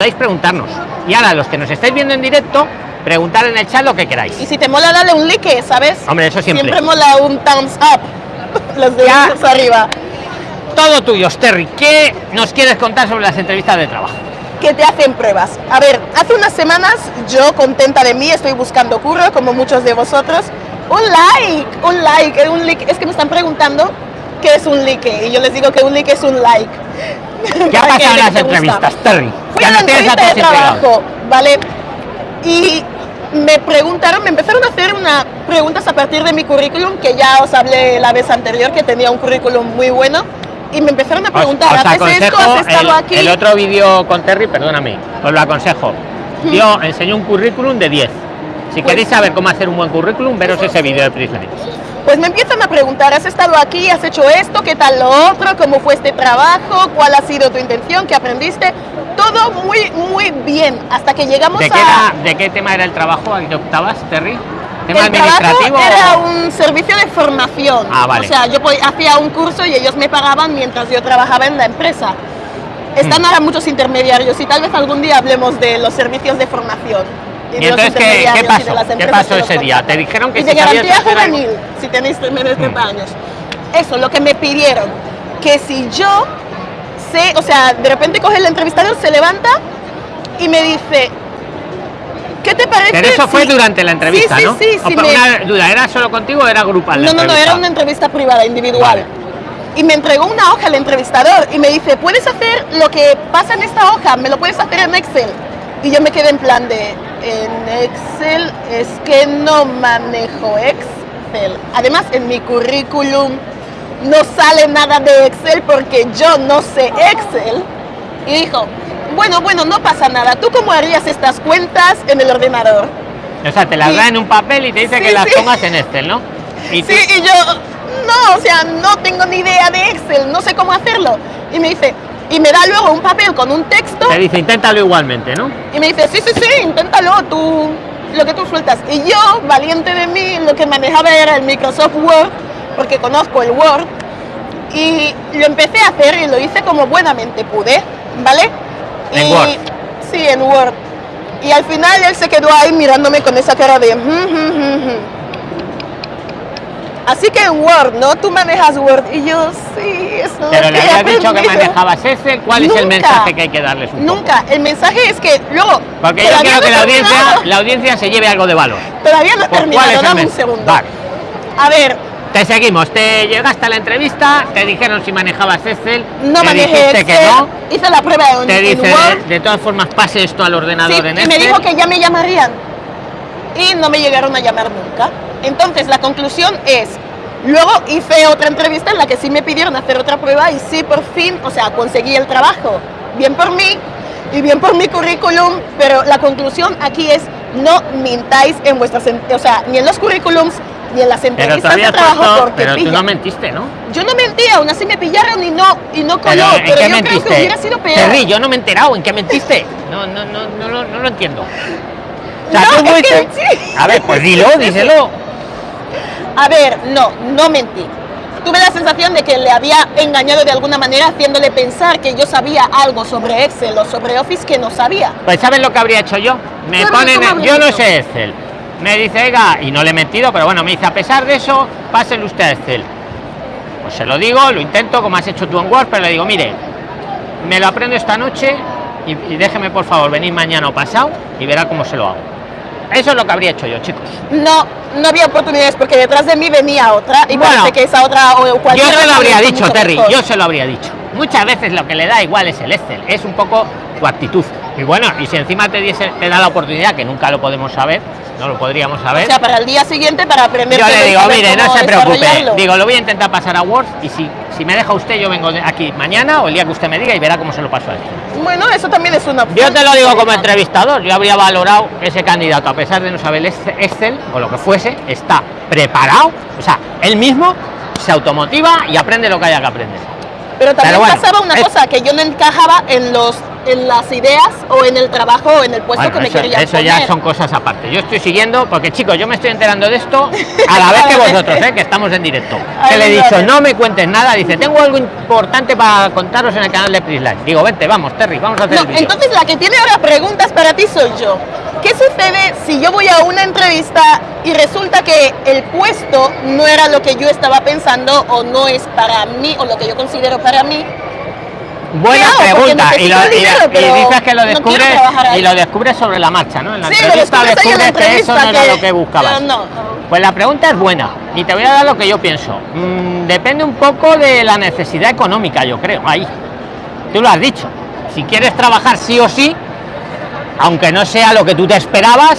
podéis preguntarnos. Y ahora, los que nos estáis viendo en directo, preguntar en el chat lo que queráis. Y si te mola, dale un like, ¿sabes? Hombre, eso siempre. Siempre mola un thumbs up. Los deditos arriba. Todo tuyo, Terry. ¿Qué nos quieres contar sobre las entrevistas de trabajo? Que te hacen pruebas. A ver, hace unas semanas yo contenta de mí, estoy buscando curro, como muchos de vosotros. Un like, un like, un like. Es que me están preguntando qué es un like. Y yo les digo que un like es un like. ¿Qué ha Para que pasado en vean las entrevistas, Terry? Fui Ya a la tienes entrevista de trabajo, ¿vale? Y me preguntaron, me empezaron a hacer una preguntas a partir de mi currículum, que ya os hablé la vez anterior, que tenía un currículum muy bueno. Y me empezaron a Os, preguntar, os ¿haces esto? ¿Has estado el, aquí? el otro vídeo con Terry, perdóname, os lo aconsejo. Yo enseñé un currículum de 10. Si Pues- queréis saber cómo hacer un buen currículum, veros ese vídeo de Prisonics. Pues me empiezan a preguntar, ¿has estado aquí? ¿Has hecho esto? ¿Qué tal lo otro? ¿Cómo fue este trabajo? ¿Cuál ha sido tu intención? ¿Qué aprendiste? Todo muy, muy bien, hasta que llegamos ¿De qué, a... era- ¿De qué tema era el trabajo al que optabas, Terry? ¿Tema el trabajo administrativo? era un servicio de formación. Ah, vale. O sea, yo hacía un curso y ellos me pagaban mientras yo trabajaba en la empresa. Están Hmm. ahora muchos intermediarios y tal vez algún día hablemos de los servicios de formación. ¿Y entonces qué- pasó? ¿Qué pasó ese día? ¿Te dijeron que y si de garantía juvenil, si tenéis menos de 30 Hmm. años. Eso, lo que me pidieron. Que si yo sé, o sea, de repente coge el entrevistador, se levanta y me dice, ¿qué te parece? Pero eso fue si-" durante la entrevista, sí, sí, ¿no? Sí, O sí, me- Una duda, ¿era solo contigo o era grupal? no, no, no, era una entrevista privada, individual. Vale. Y me entregó una hoja el entrevistador y me dice, ¿puedes hacer lo que pasa en esta hoja? ¿Me lo puedes hacer en Excel? Y yo me quedé en plan de, en Excel es que no manejo Excel. Además, en mi currículum no sale nada de Excel porque yo no sé Excel. Y dijo, bueno, bueno, no pasa nada. ¿Tú cómo harías estas cuentas en el ordenador? O sea, te las Sí. da en un papel y te dice Sí, que las sí. pongas en Excel, ¿no? Y Sí, y yo, no, o sea, no tengo ni idea de Excel, no sé cómo hacerlo. Y me dice, y me da luego un papel con un texto te dice, inténtalo igualmente, ¿no? y me dice, sí, sí, sí, inténtalo, tú, lo que tú sueltas. Y yo, valiente de mí, lo que manejaba era el Microsoft Word, porque conozco el Word, y lo empecé a hacer y lo hice como buenamente pude, ¿vale? En y, Word. Sí, en Word. Y al final él se quedó ahí mirándome con esa cara de... "Mm, mm, mm, mm". Así que en Word, ¿no? Tú manejas Word. Y yo, sí, eso es Pero le habías dicho que aprendido". manejabas Excel, ¿cuál es el mensaje que hay que darles un poco? Nunca. El mensaje es que luego... Porque yo quiero no que la audiencia, la audiencia se lleve algo de valor. Todavía no he Pues, ¿Cuál terminado, dame un segundo. Vale. A ver, Te seguimos, te llegaste a la entrevista, te dijeron si manejabas Excel, no te manejé Excel, que no, hice la prueba en, te en dice Word, de, de todas formas pase esto al ordenador sí, en y Excel. me dijo que ya me llamarían. Y no me llegaron a llamar nunca. Entonces, la conclusión es, luego hice otra entrevista en la que sí me pidieron hacer otra prueba y sí, por fin, o sea, conseguí el trabajo. Bien por mí y bien por mi currículum, pero la conclusión aquí es, no mintáis en vuestras, o sea, ni en los currículums, ni en las entrevistas de trabajo, puesto, porque pero tú pillan. no mentiste, ¿no? Yo no mentí, aún así me pillaron y no, y no coló, Pero, ¿En pero, qué yo mentiste? creo que hubiera sido peor. Terry, yo no me he enterado, ¿en qué mentiste? No, no, no, no, lo- no lo entiendo. O sea, No, tú es fuiste- que sí. A ver, pues dilo, díselo. A ver, no, no mentí. Tuve la sensación de que le había engañado de alguna manera haciéndole pensar que yo sabía algo sobre Excel o sobre Office que no sabía. Pues ¿sabes lo que habría hecho yo? Me ponen, ¿cómo en- habría yo no sé Excel. Me dice, oiga, y no le he mentido, pero bueno, me dice, a pesar de eso, pásenle usted a Excel. Pues se lo digo, lo intento, como has hecho tú en Word, pero le digo, mire, me lo aprendo esta noche y, y déjeme por favor venir mañana o pasado y verá cómo se lo hago. Eso es lo que habría hecho yo, chicos. No, no había oportunidades porque detrás de mí venía otra y Bueno, parece que esa otra o Yo cualquier se lo habría dicho, Terry, mejor. yo se lo habría dicho. Muchas veces lo que le da igual es el Excel, es un poco tu actitud. Y bueno, y si encima te, diese, te da la oportunidad, que nunca lo podemos saber, no lo podríamos saber. O sea, para el día siguiente para aprender Yo le digo, mire, no se preocupe. Digo, lo voy a intentar pasar a Word y si, si me deja usted, yo vengo de aquí mañana o el día que usted me diga y verá cómo se lo paso a esto. Bueno, eso también es una opción. Yo te lo digo como entrevistador, yo habría valorado ese candidato, a pesar de no saber el Excel o lo que fuese, está preparado, o sea, él mismo se automotiva y aprende lo que haya que aprender. Pero también bueno, pasaba una es- cosa, que yo no encajaba en los en las ideas o en el trabajo o en el puesto Bueno, que me eso, querían eso ya son cosas aparte. Yo estoy siguiendo, porque chicos, yo me estoy enterando de esto a la vez que vosotros, ¿eh? que estamos en directo. Ay, Que le he dicho, vale. no me cuentes nada. Dice, tengo algo importante para contaros en el canal de Prisline. Digo, vente, vamos, Terry, vamos a hacer No, el entonces la que tiene ahora preguntas para ti soy yo. ¿Qué sucede si yo voy a una entrevista y resulta que el puesto no era lo que yo estaba pensando o no es para mí o lo que yo considero para mí? Buena pregunta. Y, lo- y- dinero, y dices que lo descubres y lo descubres sobre la marcha, ¿no? En la Sí, lo entrevista descubres la que eso no era lo que buscabas. No. Pues la pregunta es buena y te voy a dar lo que yo pienso. Mm, depende un poco de la necesidad económica, yo creo. Ahí. Tú lo has dicho. Si quieres trabajar sí o sí, aunque no sea lo que tú te esperabas,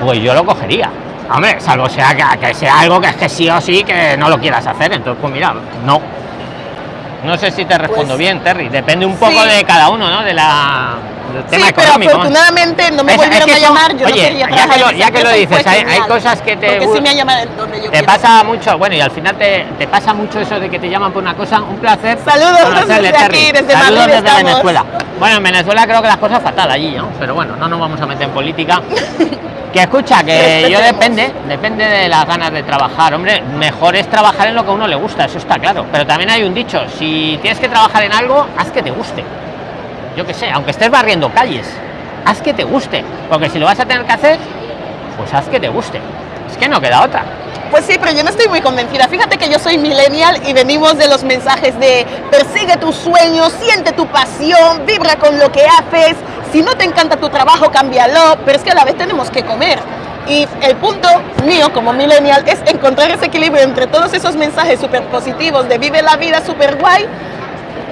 pues yo lo cogería. Hombre, salvo sea que, que sea algo que es que sí o sí que no lo quieras hacer. Entonces, pues mira, no. No sé si te respondo Pues, bien, Terry. Depende un poco sí. de cada uno, ¿no? De la del Sí, tema pero económico. afortunadamente no me Es- es volvieron que a llamar. Yo oye, no ya que lo- ya que dices, hay- cosas que te sí me donde yo te pasa mucho, bueno, y al final te, te pasa mucho eso de que te llaman por una cosa, un placer. Saludos desde aquí, desde Saludos Madrid desde estamos. Venezuela. Bueno, en Venezuela creo que las cosas fatal allí, ¿no? Pero bueno, no nos vamos a meter en política. Que escucha, que yo depende, depende de las ganas de trabajar. Hombre, mejor es trabajar en lo que a uno le gusta, eso está claro. Pero también hay un dicho, si tienes que trabajar en algo, haz que te guste. Yo qué sé, aunque estés barriendo calles, haz que te guste. Porque si lo vas a tener que hacer, pues haz que te guste. Es que no queda otra. Pues sí, pero yo no estoy muy convencida. Fíjate que yo soy millennial y venimos de los mensajes de persigue tus sueños, siente tu pasión, vibra con lo que haces. Si no te encanta tu trabajo, cámbialo. Pero es que a la vez tenemos que comer. Y el punto mío como millennial es encontrar ese equilibrio entre todos esos mensajes súper positivos de vive la vida súper guay.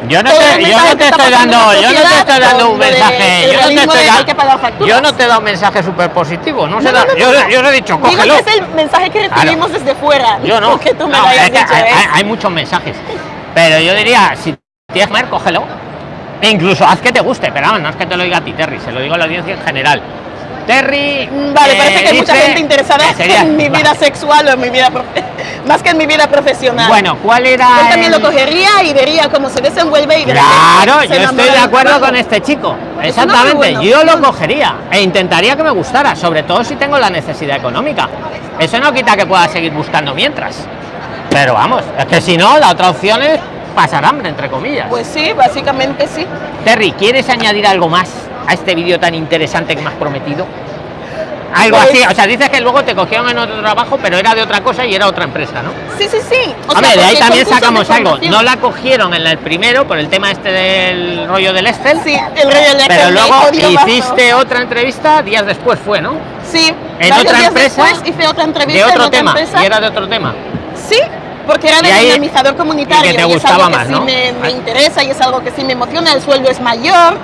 Yo no te, yo no te estoy dando, yo no te estoy dando un mensaje, yo no te estoy yo no te he dado un mensaje súper positivo, no, se No, da- yo, yo os he dicho, Digo cógelo. que es el mensaje que recibimos desde fuera. Yo no, Que tú me lo hayas es que dicho, hay, ¿eh? hay- hay muchos mensajes, pero yo diría, si tienes que comer, cógelo. E incluso haz que te guste, pero no es que te lo diga a ti, Terry, se lo digo a la audiencia en general. Terry. Mm, Vale, eh, parece que hay mucha gente interesada sería- en mi vida sexual o en mi vida más que en mi vida profesional. Bueno, ¿cuál era? Él también el- lo cogería y vería cómo se desenvuelve y Claro, se yo estoy de acuerdo con este chico. No Exactamente, bueno. yo lo cogería e intentaría que me gustara, sobre todo si tengo la necesidad económica. Eso no quita que pueda seguir buscando mientras. Pero vamos, es que si no, la otra opción es pasar hambre, entre comillas. Pues sí, básicamente sí. Terry, ¿quieres añadir algo más a este vídeo tan interesante que me has prometido? Algo Pues- así, o sea, dices que luego te cogieron en otro trabajo, pero era de otra cosa y era otra empresa, ¿no? Sí, sí, sí. O sea, Hombre, de ahí también sacamos algo. No la cogieron en el primero por el tema este del rollo del Excel. Sí, el rey del Pero Excel me luego hiciste otra entrevista días después fue, ¿no? Sí, en otra empresa, después hice otra entrevista De en otro otra tema. empresa. Y era de otro tema. Sí, porque era de Y ahí- dinamizador comunitario. y que te es gustaba algo que más, sí ¿no? me, me Ah. interesa y es algo que sí me emociona. El sueldo es mayor.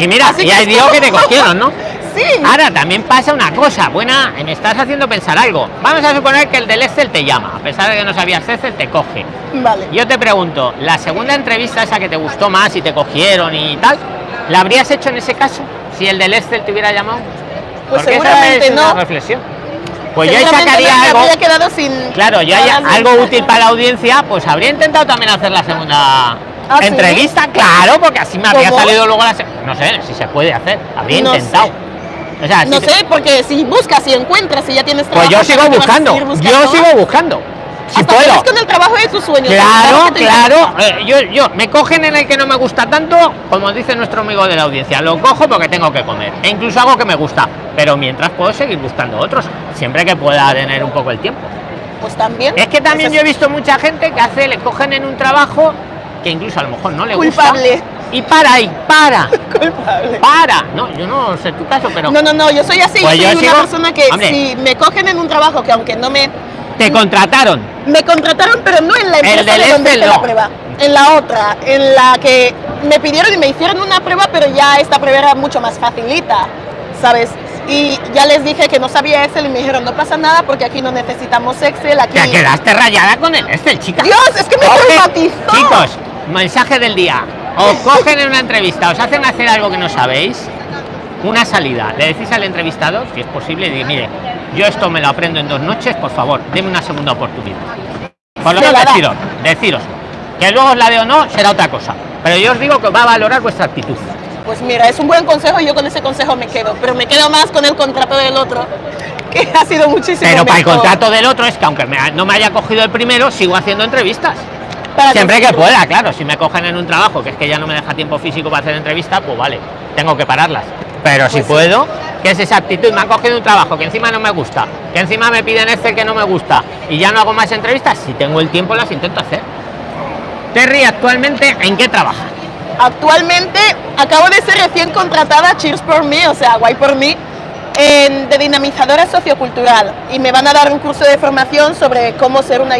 Y mira, Así y que ahí es digo que te cogieron, ¿no? Sí. Ahora también pasa una cosa, buena, me estás haciendo pensar algo. Vamos a suponer que el del Excel te llama, a pesar de que no sabías Excel, te coge. Vale. Yo te pregunto, la segunda entrevista, esa que te gustó más y te cogieron y tal, ¿la habrías hecho en ese caso? Si el del Excel te hubiera llamado. Pues Porque esa seguramente una no. reflexión. Pues yo ahí sacaría no, algo. quedado sin. Claro, yo todas hay las algo útil para la audiencia, pues habría intentado también hacer la segunda ¿Ah, sí? entrevista, claro, porque así me habría ¿Cómo? salido luego la No sé si se puede hacer, habría No intentado. sé. O sea, No si te- sé, porque si buscas, si encuentras, si ya tienes pues trabajo. yo ¿para sigo buscando, yo sigo buscando. Si Hasta puedo. con el trabajo de tus sueños. Claro, claro. eh, yo, yo me cogen en el que no me gusta tanto, como dice nuestro amigo de la audiencia, lo cojo porque tengo que comer. E incluso algo que me gusta. Pero mientras puedo seguir buscando otros, siempre que pueda tener un poco el tiempo. Pues también. Es que también Es yo he visto mucha gente que hace, le cogen en un trabajo que incluso a lo mejor no le Culpable. gusta. Y para ahí, para, culpable. para. No, yo no sé tu caso, pero No, no, no, yo soy así. Pues soy yo una sigo- persona que Hombre. si me cogen en un trabajo que aunque no me. te contrataron. Me contrataron, pero no en la empresa del de donde hice la prueba. En la otra, en la que me pidieron y me hicieron una prueba, pero ya esta prueba era mucho más facilita, ¿sabes? Y ya les dije que no sabía Excel y me dijeron, no pasa nada porque aquí no necesitamos Excel, aquí... Te quedaste rayada con el Excel, chica. Dios, es que me traumatizó. Chicos, mensaje del día. Os cogen en una entrevista, os hacen hacer algo que no sabéis, una salida. Le decís al entrevistador, si es posible, y dice, mire, yo esto me lo aprendo en dos noches, por favor, deme una segunda oportunidad. Por lo menos deciros, deciros. Que luego os la de o no será otra cosa. Pero yo os digo que va a valorar vuestra actitud. Pues mira, es un buen consejo y yo con ese consejo me quedo, pero me quedo más con el contrato del otro, que ha sido muchísimo Pero para el contrato del otro es que aunque me- no me haya cogido el primero, sigo haciendo entrevistas. Para Siempre que pueda, claro. Si me cogen en un trabajo que es que ya no me deja tiempo físico para hacer entrevistas, pues vale, tengo que pararlas. Pero si Pues sí. puedo, que es esa actitud, me han cogido un trabajo que encima no me gusta, que encima me piden este que no me gusta y ya no hago más entrevistas, si tengo el tiempo las intento hacer. Terry, actualmente, ¿en qué trabaja? Actualmente acabo de ser recién contratada, cheers por mí, o sea, guay por mí, en, de dinamizadora sociocultural y me van a dar un curso de formación sobre cómo ser una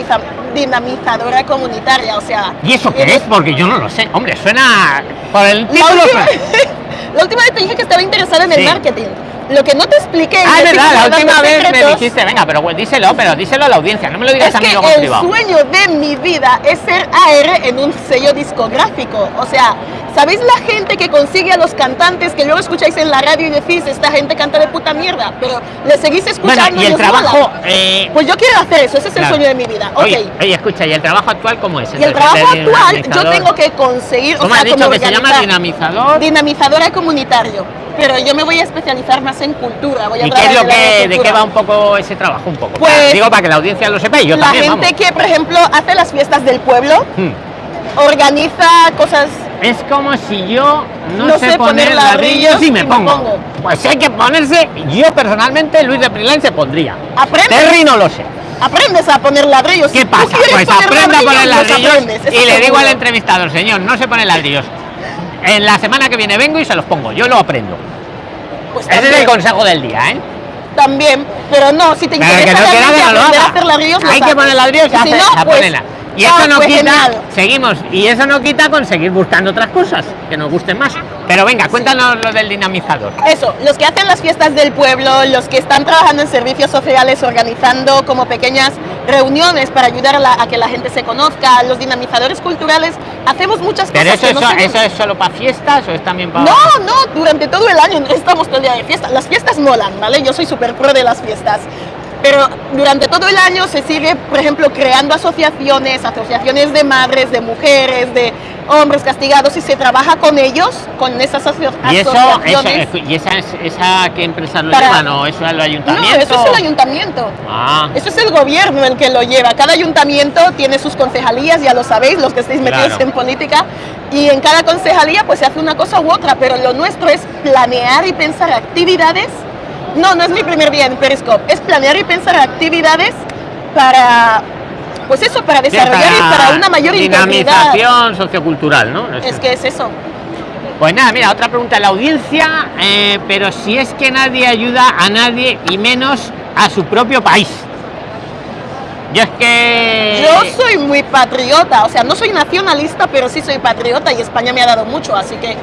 dinamizadora comunitaria, o sea... ¿Y eso qué eres- es? Porque yo no lo sé. Hombre, suena por el La título. última, suena- la última vez te dije que estaba interesada en Sí. el marketing. Lo que no te expliqué... Ah, es estoy verdad, la última vez me secretos, dijiste, venga, pero pues, díselo, pero díselo a la audiencia, no me lo digas Es a mí que luego el privado. sueño de mi vida es ser AR en un sello discográfico. O sea, ¿sabéis la gente que consigue a los cantantes que luego escucháis en la radio y decís, esta gente canta de puta mierda, pero le seguís escuchando Bueno, y el os trabajo. eh, Pues yo quiero hacer eso, ese es claro. el sueño de mi vida. Ok. Oye, oye, escucha, ¿y el trabajo actual cómo es? y el trabajo actual, yo tengo que conseguir, o ¿Cómo sea, has dicho como que se llama dinamizador? dinamizadora comunitario. Pero yo me voy a especializar más en cultura. Voy a ¿Y qué es lo que, de qué va un poco ese trabajo? Un poco. Pues, Digo para que la audiencia lo sepa y yo la también. gente vamos. que, por ejemplo, hace las fiestas del pueblo, Hmm. organiza cosas Es como si yo no, No sé sé poner ladrillos y me y pongo. pongo. Pues hay que ponerse. Yo personalmente, Luis de Prilén se pondría. Aprendes. Terry no lo sé. aprendes a poner ladrillos. ¿Qué pasa? Pues aprenda a poner los ladrillos y le digo al entrevistador, señor, no se pone ladrillos. En la semana que viene vengo y se los pongo. Yo lo aprendo. Pues Ese es el consejo del día, ¿eh? también, pero no, si te Pero interesa que no quiera realmente que no lo aprender a haga. hacer ladrillos, lo Hay que poner ladrillos y Y si no, pues, Y ah, eso no pues quita, genial. seguimos, y eso no quita conseguir buscando otras cosas que nos gusten más. Pero venga, cuéntanos lo del dinamizador. Eso, los que hacen las fiestas del pueblo, los que están trabajando en servicios sociales, organizando como pequeñas reuniones para ayudar a, la- a que la gente se conozca, los dinamizadores culturales, hacemos muchas Pero cosas. eso, no eso, es solo para fiestas o es también para. No, no, durante todo el año estamos todo el día de fiesta. Las fiestas molan, ¿vale? Yo soy súper pro de las fiestas. Pero durante todo el año se sigue, por ejemplo, creando asociaciones, asociaciones de madres, de mujeres, de hombres castigados y se trabaja con ellos, con esas asocio- Y eso, eso asociaciones. y esa, esa qué empresas lo Para- llevan o eso es el no, ayuntamiento. eso es el ayuntamiento. Ah, Eso es el gobierno el que lo lleva. Cada ayuntamiento tiene sus concejalías, ya lo sabéis, los que estáis metidos Claro. en política. Y en cada concejalía pues se hace una cosa u otra, pero lo nuestro es planear y pensar actividades. No, no es mi primer día en Periscope, es planear y pensar actividades para, pues eso, para desarrollar y para una mayor dinamización sociocultural, ¿no? Eso. Es que es eso. Pues nada, mira, otra pregunta de la audiencia, eh, pero si es que nadie ayuda a nadie y menos a su propio país. Yo es que... Yo soy muy patriota, o sea, no soy nacionalista, pero sí soy patriota y España me ha dado mucho, así que...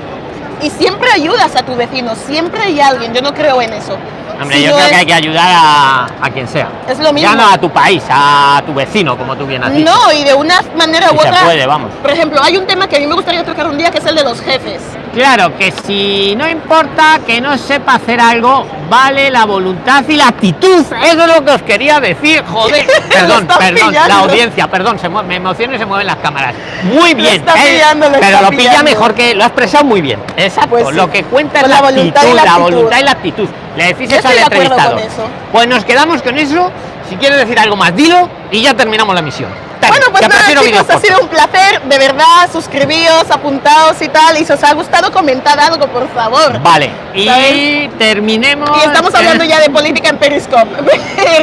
Y siempre ayudas a tu vecino, siempre hay alguien, yo no creo en eso. Hombre, Si yo no creo es- que hay que ayudar a, a quien sea. Es lo mismo. Ya no a tu país, a tu vecino, como tú bien has dicho. No, y de una manera u Si se otra... puede, vamos. Por ejemplo, hay un tema que a mí me gustaría tocar un día, que es el de los jefes. Claro, que si no importa que no sepa hacer algo, vale la voluntad y la actitud. Eso es lo que os quería decir, joder. Perdón, perdón, la audiencia, perdón, se me emociono y se mueven las cámaras. Muy bien, ¿eh? pillando, lo pero lo pilla pillando. mejor que lo has expresado muy bien. Exacto, Pues sí. lo que cuenta es la, la voluntad y actitud, la voluntad y la actitud. Le decís eso al estoy de acuerdo entrevistado. con eso. Pues nos quedamos con eso. Si quieres decir algo más, dilo y ya terminamos la misión. Bueno, pues nada, chicos, ha sido un placer, de verdad, suscribíos, apuntados y tal, y si os ha gustado, comentad algo, por favor. Vale, y ¿Sabes? terminemos. Y estamos hablando ya de política en Periscope.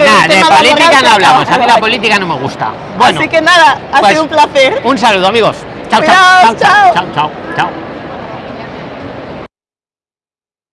Nada, de laboral política no hablamos. A mí la política no me gusta. Bueno, Así que nada, ha pues, sido un placer. un saludo, amigos. Chao, Cuidaos, chao, chao, chao. chao, chao. chao.